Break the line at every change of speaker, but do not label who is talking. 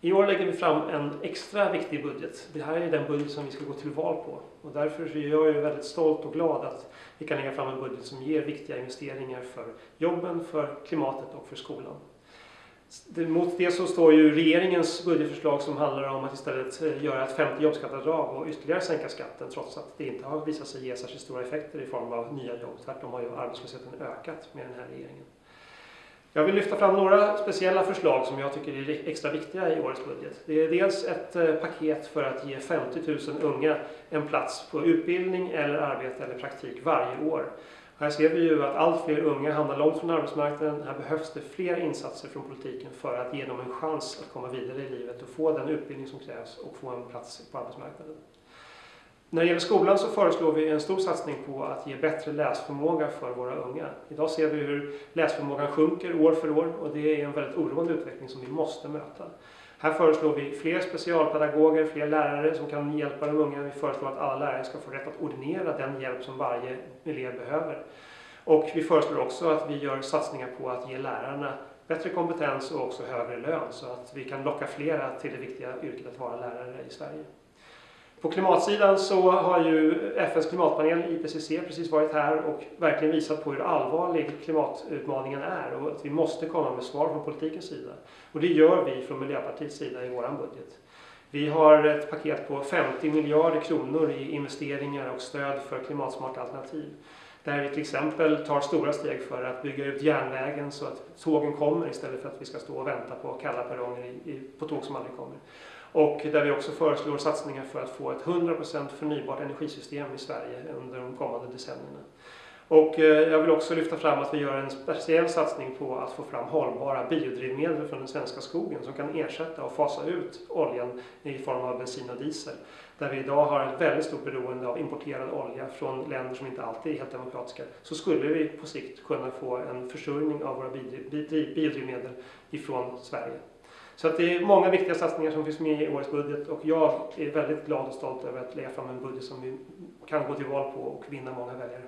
I år lägger vi fram en extra viktig budget. Det här är den budget som vi ska gå till val på. Och därför är jag väldigt stolt och glad att vi kan lägga fram en budget som ger viktiga investeringar för jobben, för klimatet och för skolan. Mot det så står ju regeringens budgetförslag som handlar om att istället eh, göra ett femte jobbskatteavdrag och ytterligare sänka skatten trots att det inte har visat sig ge särskilt stora effekter i form av nya jobb. Tvärtom har ju arbetslösheten ökat med den här regeringen. Jag vill lyfta fram några speciella förslag som jag tycker är extra viktiga i årets budget. Det är dels ett eh, paket för att ge 50 000 unga en plats på utbildning eller arbete eller praktik varje år. Här ser vi ju att allt fler unga hamnar långt från arbetsmarknaden. Här behövs det fler insatser från politiken för att ge dem en chans att komma vidare i livet och få den utbildning som krävs och få en plats på arbetsmarknaden. När det gäller skolan så föreslår vi en stor satsning på att ge bättre läsförmåga för våra unga. Idag ser vi hur läsförmågan sjunker år för år och det är en väldigt oroande utveckling som vi måste möta. Här föreslår vi fler specialpedagoger, fler lärare som kan hjälpa de unga. Vi föreslår att alla lärare ska få rätt att ordinera den hjälp som varje elev behöver. Och vi föreslår också att vi gör satsningar på att ge lärarna bättre kompetens och också högre lön så att vi kan locka flera till det viktiga yrket att vara lärare i Sverige. På klimatsidan så har ju FNs klimatpanel IPCC precis varit här och verkligen visat på hur allvarlig klimatutmaningen är och att vi måste komma med svar från politikens sida. Och det gör vi från Miljöpartiets sida i vår budget. Vi har ett paket på 50 miljarder kronor i investeringar och stöd för klimatsmarta alternativ. Där vi till exempel tar stora steg för att bygga ut järnvägen så att tågen kommer istället för att vi ska stå och vänta på kalla perronger på tåg som aldrig kommer. Och där vi också föreslår satsningar för att få ett 100% förnybart energisystem i Sverige under de kommande decennierna. Och eh, jag vill också lyfta fram att vi gör en speciell satsning på att få fram hållbara biodrivmedel från den svenska skogen som kan ersätta och fasa ut oljan i form av bensin och diesel. Där vi idag har ett väldigt stort beroende av importerad olja från länder som inte alltid är helt demokratiska. Så skulle vi på sikt kunna få en försörjning av våra biodrivmedel ifrån Sverige. Så att det är många viktiga satsningar som finns med i årets budget och jag är väldigt glad och stolt över att lägga fram en budget som vi kan gå till val på och vinna många väljare.